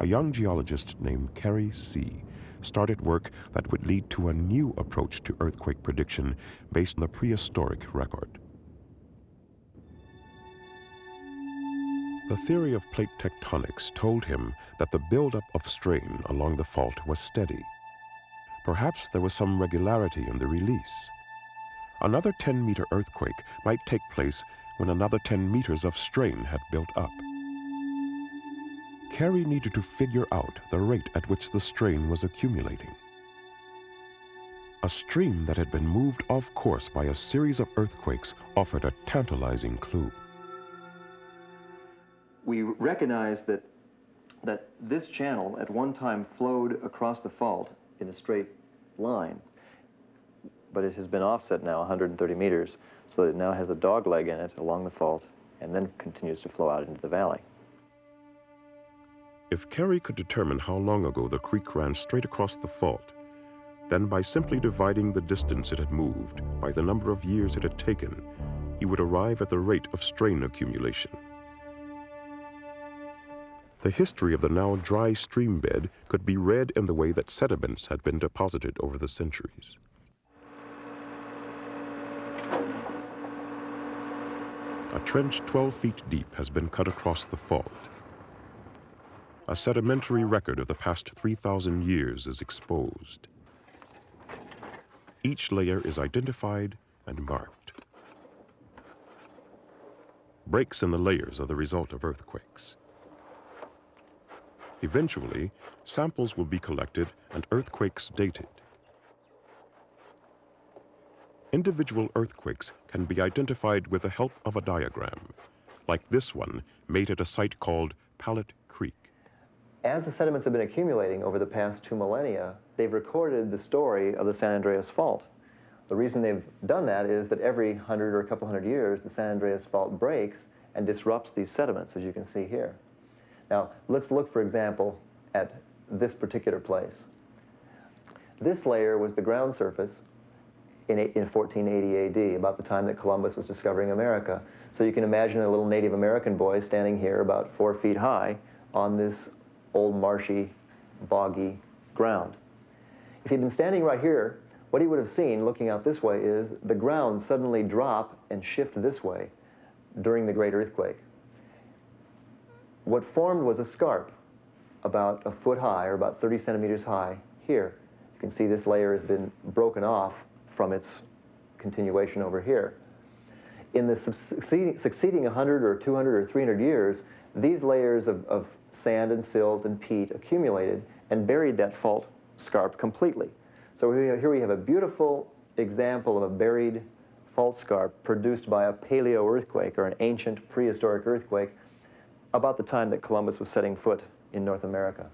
a young geologist named Kerry Sieh started work that would lead to a new approach to earthquake prediction based on the prehistoric record. The theory of plate tectonics told him that the buildup of strain along the fault was steady. Perhaps there was some regularity in the release. Another 10-meter earthquake might take place when another 10 meters of strain had built up. Kerry needed to figure out the rate at which the strain was accumulating. A stream that had been moved off course by a series of earthquakes offered a tantalizing clue. We recognize that, that this channel at one time flowed across the fault in a straight line, but it has been offset now 130 meters, so that it now has a dog leg in it along the fault and then continues to flow out into the valley. If Kerry could determine how long ago the creek ran straight across the fault, then by simply dividing the distance it had moved by the number of years it had taken, he would arrive at the rate of strain accumulation. The history of the now dry stream bed could be read in the way that sediments had been deposited over the centuries. A trench 12 feet deep has been cut across the fault a sedimentary record of the past 3,000 years is exposed. Each layer is identified and marked. Breaks in the layers are the result of earthquakes. Eventually, samples will be collected and earthquakes dated. Individual earthquakes can be identified with the help of a diagram, like this one made at a site called Pallett as the sediments have been accumulating over the past two millennia, they've recorded the story of the San Andreas Fault. The reason they've done that is that every hundred or a couple hundred years, the San Andreas Fault breaks and disrupts these sediments, as you can see here. Now, let's look, for example, at this particular place. This layer was the ground surface in, in 1480 AD, about the time that Columbus was discovering America. So you can imagine a little Native American boy standing here about four feet high on this old marshy, boggy ground. If he'd been standing right here, what he would have seen looking out this way is the ground suddenly drop and shift this way during the great earthquake. What formed was a scarp about a foot high or about 30 centimeters high here. You can see this layer has been broken off from its continuation over here. In the succeeding, succeeding 100 or 200 or 300 years, these layers of, of sand and silt and peat accumulated and buried that fault scarp completely. So here we have a beautiful example of a buried fault scarp produced by a paleo earthquake or an ancient prehistoric earthquake about the time that Columbus was setting foot in North America.